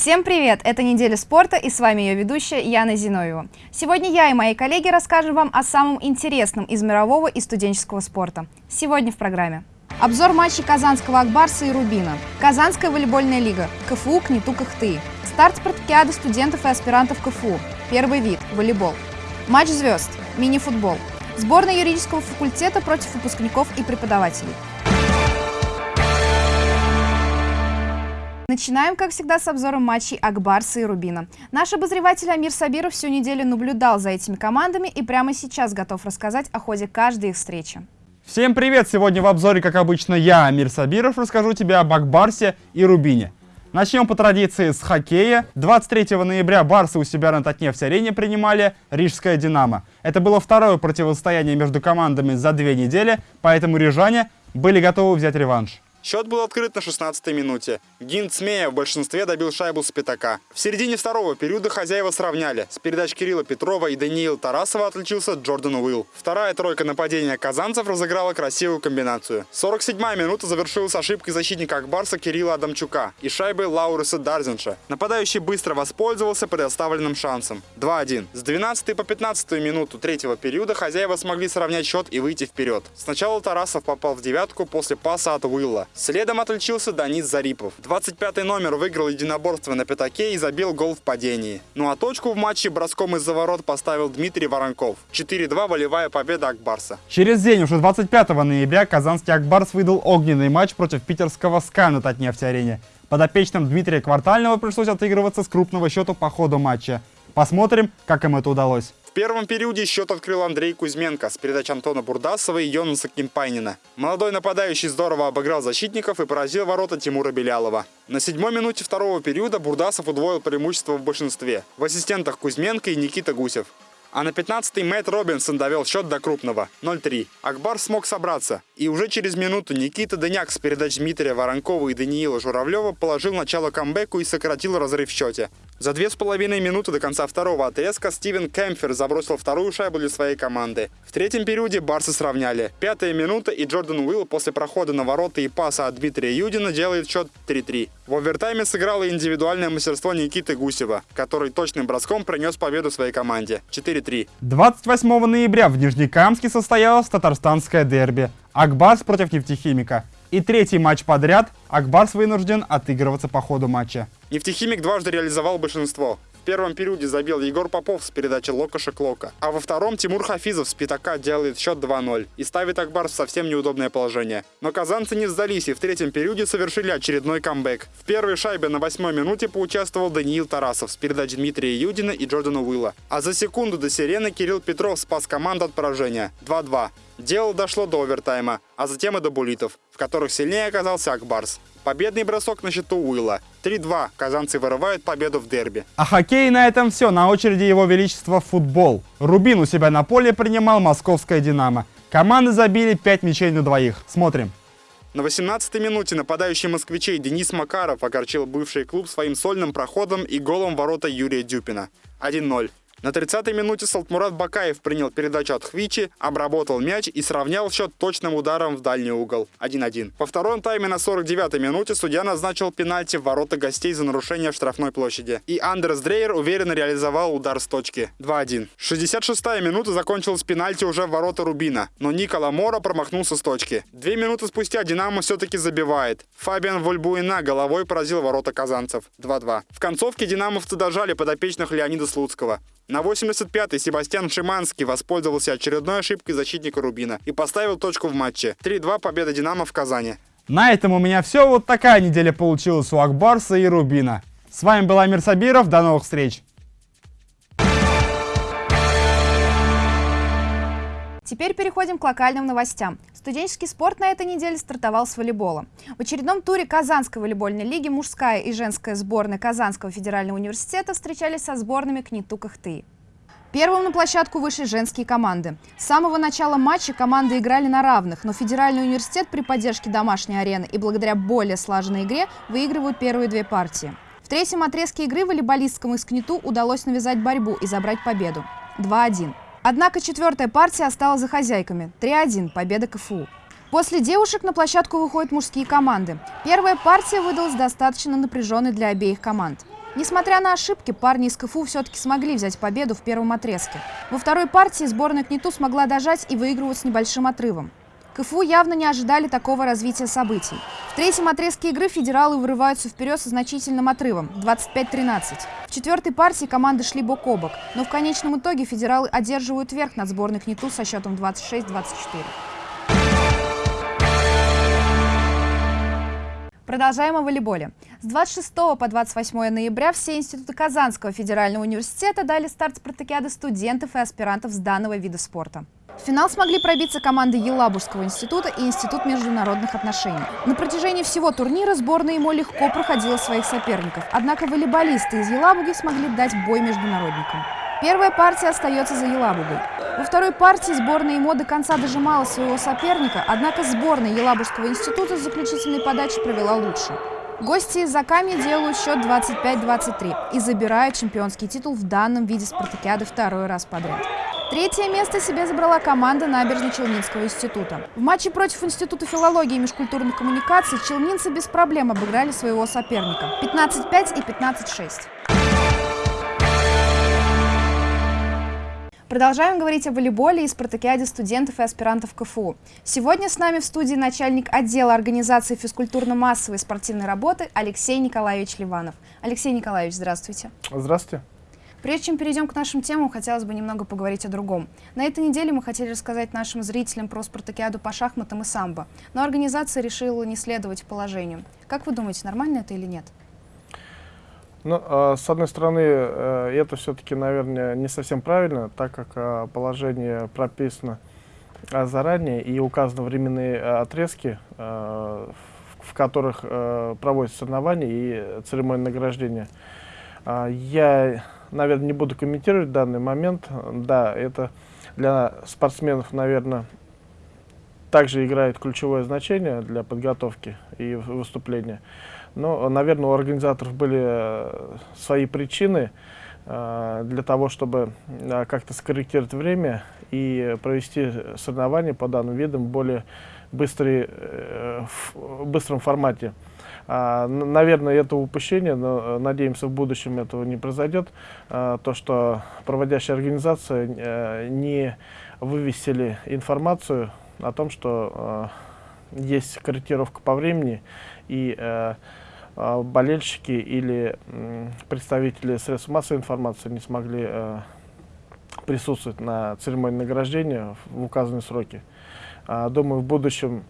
Всем привет! Это «Неделя спорта» и с вами ее ведущая Яна Зиновьева. Сегодня я и мои коллеги расскажем вам о самом интересном из мирового и студенческого спорта. Сегодня в программе. Обзор матчей Казанского Акбарса и Рубина. Казанская волейбольная лига. КФУ КНИТУ Кахты. Старт спартакиады студентов и аспирантов КФУ. Первый вид – волейбол. Матч звезд. Мини-футбол. Сборная юридического факультета против выпускников и преподавателей. Начинаем, как всегда, с обзором матчей Акбарса и Рубина. Наш обозреватель Амир Сабиров всю неделю наблюдал за этими командами и прямо сейчас готов рассказать о ходе каждой их встречи. Всем привет! Сегодня в обзоре, как обычно, я, Амир Сабиров, расскажу тебе об Акбарсе и Рубине. Начнем по традиции с хоккея. 23 ноября Барсы у себя на Татнефть-арене принимали Рижское «Динамо». Это было второе противостояние между командами за две недели, поэтому рижане были готовы взять реванш. Счет был открыт на 16-й минуте. Гинт Смея в большинстве добил шайбу с пятака. В середине второго периода хозяева сравняли. С передач Кирилла Петрова и Даниила Тарасова отличился Джордан Уилл. Вторая тройка нападения казанцев разыграла красивую комбинацию. 47-я минута завершилась ошибкой защитника Акбарса Кирилла Адамчука и шайбой Лауриса Дарзинша. Нападающий быстро воспользовался предоставленным шансом. 2-1. С 12 по 15 минуту третьего периода хозяева смогли сравнять счет и выйти вперед. Сначала Тарасов попал в девятку после паса от Уилла. Следом отличился Данис Зарипов. 25-й номер выиграл единоборство на пятаке и забил гол в падении. Ну а точку в матче броском из-за ворот поставил Дмитрий Воронков. 4-2 волевая победа Акбарса. Через день, уже 25 ноября, казанский Акбарс выдал огненный матч против питерского СКА на Татнефть-арене. Подопечным Дмитрия Квартального пришлось отыгрываться с крупного счета по ходу матча. Посмотрим, как им это удалось. В первом периоде счет открыл Андрей Кузьменко с передач Антона Бурдасова и Йонаса Кимпайнина. Молодой нападающий здорово обыграл защитников и поразил ворота Тимура Белялова. На седьмой минуте второго периода Бурдасов удвоил преимущество в большинстве. В ассистентах Кузьменко и Никита Гусев. А на 15-й Мэтт Робинсон довел счет до крупного – 0-3. Акбар смог собраться. И уже через минуту Никита Дыняк с передач Дмитрия Воронкова и Даниила Журавлева положил начало камбэку и сократил разрыв в счете. За две с половиной минуты до конца второго отрезка Стивен Кемфер забросил вторую шайбу для своей команды. В третьем периоде барсы сравняли. Пятая минута и Джордан Уилл после прохода на ворота и паса от Дмитрия Юдина делает счет 3-3. В овертайме сыграло индивидуальное мастерство Никиты Гусева, который точным броском принес победу своей команде. 4-3. 28 ноября в Нижнекамске состоялось татарстанское дерби. Акбарс против нефтехимика. И третий матч подряд Акбарс вынужден отыгрываться по ходу матча. Нефтехимик дважды реализовал большинство. В первом периоде забил Егор Попов с передачи Локоша Клока. А во втором Тимур Хафизов с пятака делает счет 2-0 и ставит Акбар в совсем неудобное положение. Но казанцы не сдались и в третьем периоде совершили очередной камбэк. В первой шайбе на восьмой минуте поучаствовал Даниил Тарасов с передач Дмитрия Юдина и Джордана Уилла. А за секунду до сирены Кирилл Петров спас команду от поражения. 2-2. Дело дошло до овертайма, а затем и до булитов, в которых сильнее оказался Акбарс. Победный бросок на счету Уилла. 3-2. Казанцы вырывают победу в дерби. А хоккей на этом все. На очереди его величества футбол. Рубин у себя на поле принимал московское «Динамо». Команды забили 5 мячей на двоих. Смотрим. На 18-й минуте нападающий москвичей Денис Макаров огорчил бывший клуб своим сольным проходом и голом ворота Юрия Дюпина. 1-0. На 30-й минуте Салтмурат Бакаев принял передачу от Хвичи, обработал мяч и сравнял счет точным ударом в дальний угол. 1-1. По втором тайме на 49-й минуте судья назначил пенальти в ворота гостей за нарушение в штрафной площади. И Андерс Дрейер уверенно реализовал удар с точки. 2-1. 66-я минута закончилась пенальти уже в ворота Рубина, но Никола Мора промахнулся с точки. Две минуты спустя Динамо все-таки забивает. Фабиан Вольбуина головой поразил ворота казанцев. 2-2. В концовке динамовцы дожали подопечных Леонида Слуцкого. На 85-й Себастьян Шиманский воспользовался очередной ошибкой защитника Рубина и поставил точку в матче. 3-2 победа «Динамо» в Казани. На этом у меня все. Вот такая неделя получилась у Акбарса и Рубина. С вами был Амир Сабиров. До новых встреч! Теперь переходим к локальным новостям. Студенческий спорт на этой неделе стартовал с волейбола. В очередном туре Казанской волейбольной лиги мужская и женская сборная Казанского федерального университета встречались со сборными КНИТУ Кахты. Первым на площадку вышли женские команды. С самого начала матча команды играли на равных, но Федеральный университет при поддержке домашней арены и благодаря более слаженной игре выигрывают первые две партии. В третьем отрезке игры волейболисткам из КНИТУ удалось навязать борьбу и забрать победу. 2-1. Однако четвертая партия осталась за хозяйками. 3-1. Победа КФУ. После девушек на площадку выходят мужские команды. Первая партия выдалась достаточно напряженной для обеих команд. Несмотря на ошибки, парни из КФУ все-таки смогли взять победу в первом отрезке. Во второй партии сборная КНИТУ смогла дожать и выигрывать с небольшим отрывом. КФУ явно не ожидали такого развития событий. В третьем отрезке игры федералы вырываются вперед со значительным отрывом – 25-13. В четвертой партии команды шли бок о бок, но в конечном итоге федералы одерживают верх над сборной КНИТУ со счетом 26-24. Продолжаем о волейболе. С 26 по 28 ноября все институты Казанского федерального университета дали старт спартакиады студентов и аспирантов с данного вида спорта. В финал смогли пробиться команды Елабужского института и Институт международных отношений. На протяжении всего турнира сборная ему легко проходила своих соперников, однако волейболисты из Елабуги смогли дать бой международникам. Первая партия остается за Елабугой. Во второй партии сборная ИМО до конца дожимала своего соперника, однако сборная Елабужского института с заключительной подачи провела лучше. Гости из Заками делают счет 25-23 и забирают чемпионский титул в данном виде спартакиады второй раз подряд. Третье место себе забрала команда Набережно-Челнинского института. В матче против Института филологии и межкультурных коммуникаций челнинцы без проблем обыграли своего соперника 15-5 и 15-6. Продолжаем говорить о волейболе и спартакиаде студентов и аспирантов КФУ. Сегодня с нами в студии начальник отдела организации физкультурно-массовой спортивной работы Алексей Николаевич Ливанов. Алексей Николаевич, здравствуйте. Здравствуйте. Прежде чем перейдем к нашим темам, хотелось бы немного поговорить о другом. На этой неделе мы хотели рассказать нашим зрителям про спартакиаду по шахматам и самбо, но организация решила не следовать положению. Как вы думаете, нормально это или нет? Ну, э, с одной стороны, э, это все-таки, наверное, не совсем правильно, так как э, положение прописано э, заранее и указаны временные отрезки, в которых э, проводятся соревнования и церемония награждения. Я, наверное, не буду комментировать данный момент. Да, это для спортсменов, наверное, также играет ключевое значение для подготовки и выступления. Но, наверное, у организаторов были э, свои причины э, для того, чтобы э, как-то скорректировать время и провести соревнования по данным видам в более быстрый, в быстром формате. А, наверное, это упущение, но надеемся, в будущем этого не произойдет. То, что проводящая организация не вывесили информацию о том, что есть корректировка по времени, и э, э, болельщики или э, представители средств массовой информации не смогли э, присутствовать на церемонии награждения в указанные сроки. Э, думаю, в будущем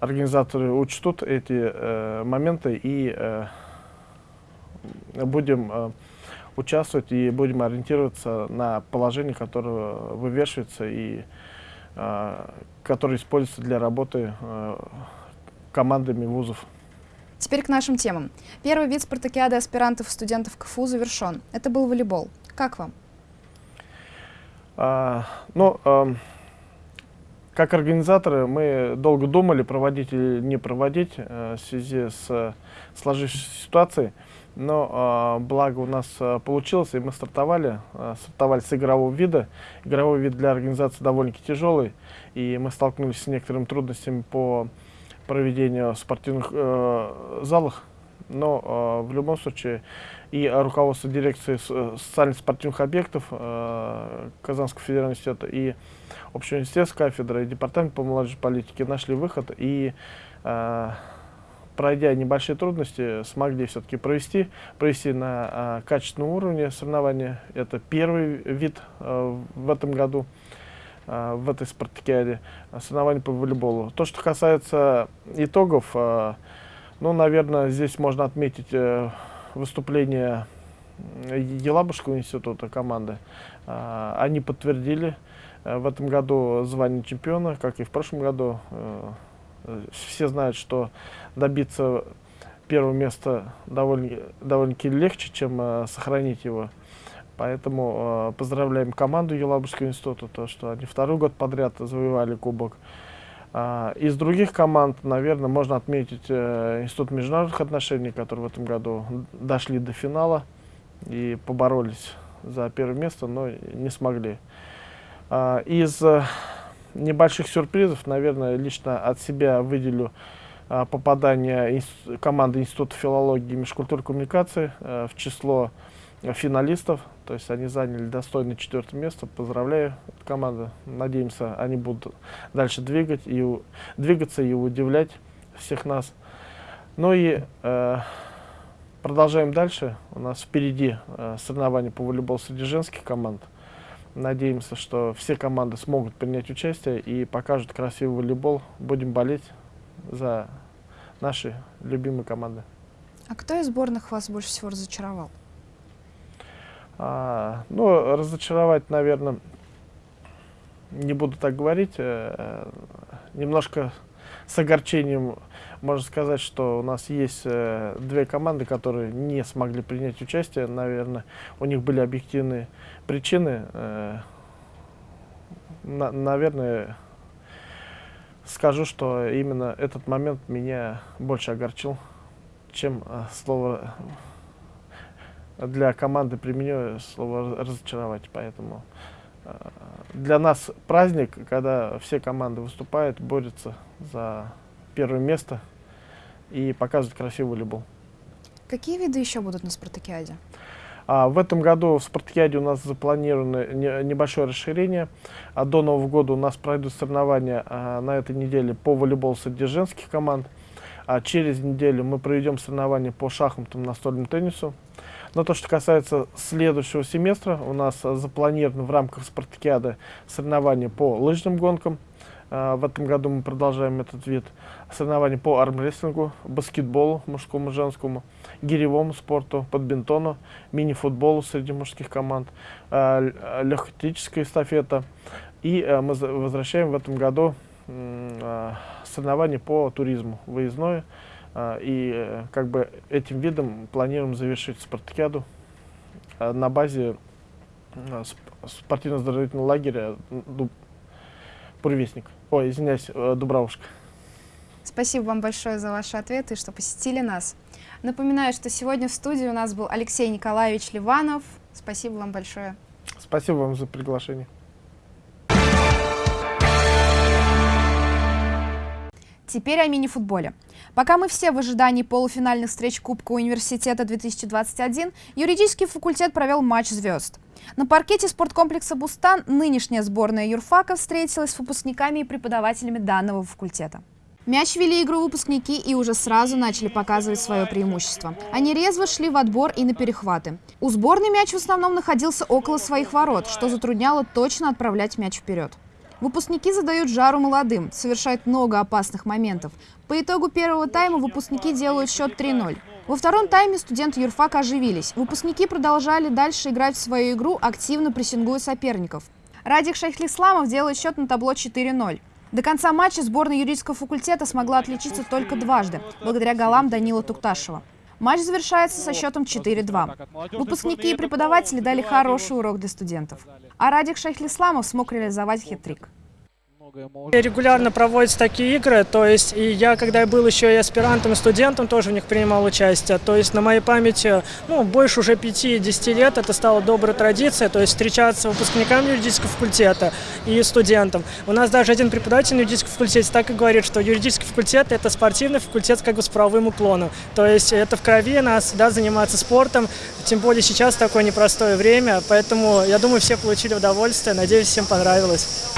организаторы учтут эти э, моменты и э, будем э, участвовать и будем ориентироваться на положение, которое вывешивается и э, которое используется для работы э, командами вузов. Теперь к нашим темам. Первый вид спартакиады аспирантов и студентов КФУ завершен. Это был волейбол. Как вам? А, ну, а, как организаторы мы долго думали, проводить или не проводить а, в связи с сложившейся ситуацией. Но а, благо у нас получилось, и мы стартовали, стартовали с игрового вида. Игровой вид для организации довольно-таки тяжелый, и мы столкнулись с некоторыми трудностями по проведения спортивных э, залах, но э, в любом случае и руководство дирекции э, социально-спортивных объектов э, Казанского федерального университета и общеуниверситетской кафедры и департамент по молодежной политике нашли выход и пройдя небольшие трудности, смогли все-таки провести, провести на э, качественном уровне соревнования. Это первый вид э, в этом году. А, в этой спартакиаде а, соревнований по волейболу. То, что касается итогов, а, ну, наверное, здесь можно отметить э, выступление Елабужского института команды. Они подтвердили э, в этом году звание чемпиона, как и в прошлом году. Э, все знают, что добиться первого места довольно-таки довольно легче, чем сохранить его. Поэтому э, поздравляем команду Елабужского института, то, что они второй год подряд завоевали кубок. Э, из других команд, наверное, можно отметить э, Институт международных отношений, которые в этом году дошли до финала и поборолись за первое место, но не смогли. Э, из э, небольших сюрпризов, наверное, лично от себя выделю а, попадание команды Института филологии и межкультурной коммуникации в число финалистов. То есть они заняли достойное четвертое место. Поздравляю команду. Надеемся, они будут дальше двигать и, двигаться и удивлять всех нас. Ну и э, продолжаем дальше. У нас впереди э, соревнования по волейболу среди женских команд. Надеемся, что все команды смогут принять участие и покажут красивый волейбол. Будем болеть за наши любимые команды. А кто из сборных вас больше всего разочаровал? А, ну, разочаровать, наверное, не буду так говорить. Э, немножко с огорчением можно сказать, что у нас есть э, две команды, которые не смогли принять участие. Наверное, у них были объективные причины. Э, на, наверное, скажу, что именно этот момент меня больше огорчил, чем слово для команды применю слово разочаровать. Поэтому э, для нас праздник, когда все команды выступают, борются за первое место и показывают красивый волейбол. Какие виды еще будут на спартакиаде? А, в этом году в спартакиаде у нас запланировано не, небольшое расширение. А до Нового года у нас пройдут соревнования а, на этой неделе по волейболу среди женских команд. А через неделю мы проведем соревнования по шахматам, настольному теннису. Но то, что касается следующего семестра, у нас запланировано в рамках спартакиады соревнования по лыжным гонкам. А, в этом году мы продолжаем этот вид соревнований по армрестлингу, баскетболу мужскому и женскому, гиревому спорту, подбинтону, мини-футболу среди мужских команд, а, легкоатлетическая эстафета. И а, мы возвращаем в этом году соревнования по туризму, выездное. А, и э, как бы этим видом планируем завершить спартакиаду а, на базе а, спортивно-оздоровительного лагеря Буревестник. Ой, извиняюсь, э, Дубравушка. Спасибо вам большое за ваши ответы, что посетили нас. Напоминаю, что сегодня в студии у нас был Алексей Николаевич Ливанов. Спасибо вам большое. Спасибо вам за приглашение. Теперь о мини-футболе. Пока мы все в ожидании полуфинальных встреч Кубка университета 2021, юридический факультет провел матч звезд. На паркете спорткомплекса «Бустан» нынешняя сборная юрфака встретилась с выпускниками и преподавателями данного факультета. Мяч вели игру выпускники и уже сразу начали показывать свое преимущество. Они резво шли в отбор и на перехваты. У сборной мяч в основном находился около своих ворот, что затрудняло точно отправлять мяч вперед. Выпускники задают жару молодым, совершают много опасных моментов. По итогу первого тайма выпускники делают счет 3-0. Во втором тайме студенты юрфака оживились. Выпускники продолжали дальше играть в свою игру, активно прессингуя соперников. Радик Шайхлисламов делает счет на табло 4-0. До конца матча сборная юридического факультета смогла отличиться только дважды, благодаря голам Данила Тукташева. Матч завершается со счетом 4-2. Выпускники и преподаватели дали хороший урок для студентов. А Радик Шайхлисламов смог реализовать хитрик. Регулярно проводятся такие игры, то есть и я, когда я был еще и аспирантом, и студентом, тоже в них принимал участие. То есть на моей памяти, ну, больше уже 5-10 лет это стало доброй традицией, то есть встречаться с выпускниками юридического факультета и студентам. У нас даже один преподаватель на юридическом факультете так и говорит, что юридический факультет – это спортивный факультет как бы с правовым уклоном. То есть это в крови нас, да, заниматься спортом, тем более сейчас такое непростое время, поэтому я думаю, все получили удовольствие, надеюсь, всем понравилось.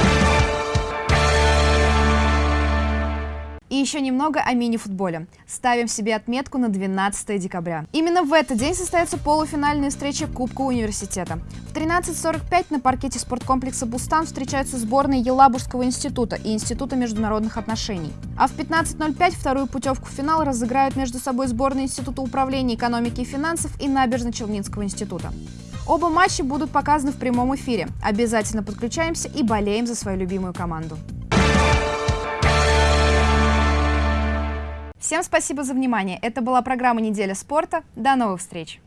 И еще немного о мини-футболе. Ставим себе отметку на 12 декабря. Именно в этот день состоится полуфинальная встреча Кубка университета. В 13.45 на паркете спорткомплекса «Бустан» встречаются сборные Елабужского института и Института международных отношений. А в 15.05 вторую путевку в финал разыграют между собой сборные Института управления экономики и финансов и Набережно-Челнинского института. Оба матча будут показаны в прямом эфире. Обязательно подключаемся и болеем за свою любимую команду. Всем спасибо за внимание. Это была программа «Неделя спорта». До новых встреч!